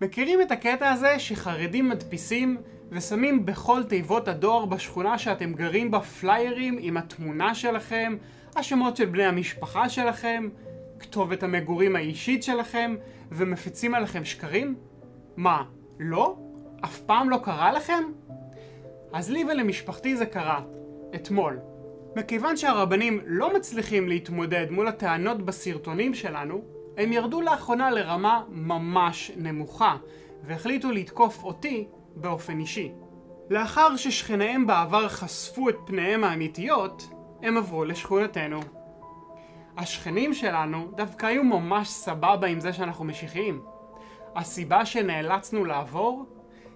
מכירים את הקטע הזה שחרדים מדפיסים ושמים בכל תיבות הדואר בשכונה שאתם גרים בה פליירים עם התמונה שלכם, השמות של בני המשפחה שלכם, כתובת המגורים האישית שלכם, ומפיצים עליכם שקרים? מה, לא? אף פעם לא קרה לכם? אז לי ולמשפחתי זה קרה. אתמול. מכיוון שהרבנים לא מצליחים להתמודד מול הטענות בסרטונים שלנו, הם ירדו לאחרונה לרמה ממש נמוכה, והחליטו לתקוף אותי באופן אישי. לאחר ששכניהם בעבר חשפו את פניהם האמיתיות, הם עברו לשכונתנו. השכנים שלנו דווקא היו ממש סבבה עם זה שאנחנו משיחיים. הסיבה שנאלצנו לעבור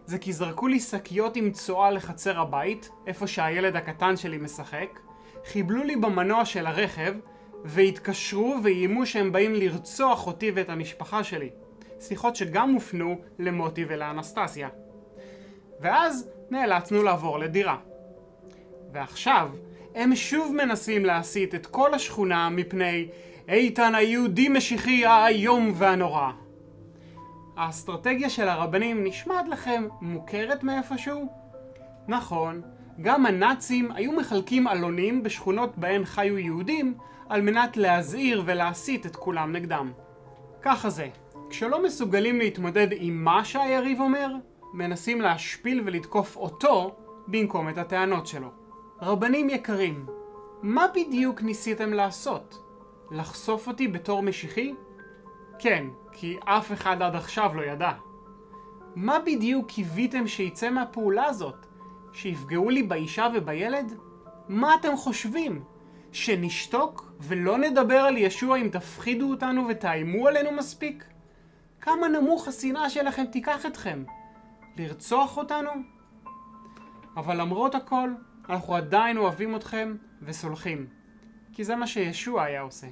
זה כי זרקו לי שקיות עם צואה לחצר הבית, איפה שהילד הקטן שלי משחק, חיבלו לי במנוע של הרכב, והתקשרו ואיימו שהם באים לרצוח אותי ואת המשפחה שלי. שיחות שגם הופנו למוטי ולאנסטסיה. ואז נאלצנו לעבור לדירה. ועכשיו, הם שוב מנסים להסיט את כל השכונה מפני איתן היהודי משיחי האיום והנורא. האסטרטגיה של הרבנים נשמעת לכם מוכרת מאיפשהו? נכון, גם הנאצים היו מחלקים עלונים בשכונות בהן חיו יהודים על מנת להזהיר ולהסית את כולם נגדם. ככה זה, כשלא מסוגלים להתמודד עם מה שהיריב אומר, מנסים להשפיל ולתקוף אותו במקום את הטענות שלו. רבנים יקרים, מה בדיוק ניסיתם לעשות? לחשוף אותי בתור משיחי? כן, כי אף אחד עד עכשיו לא ידע. מה בדיוק קיוויתם שיצא מהפעולה הזאת? שיפגעו לי באישה ובילד? מה אתם חושבים? שנשתוק ולא נדבר על ישוע אם תפחידו אותנו ותאיימו עלינו מספיק? כמה נמוך השנאה שלכם תיקח אתכם? לרצוח אותנו? אבל למרות הכל, אנחנו עדיין אוהבים אתכם וסולחים. כי זה מה שישוע היה עושה.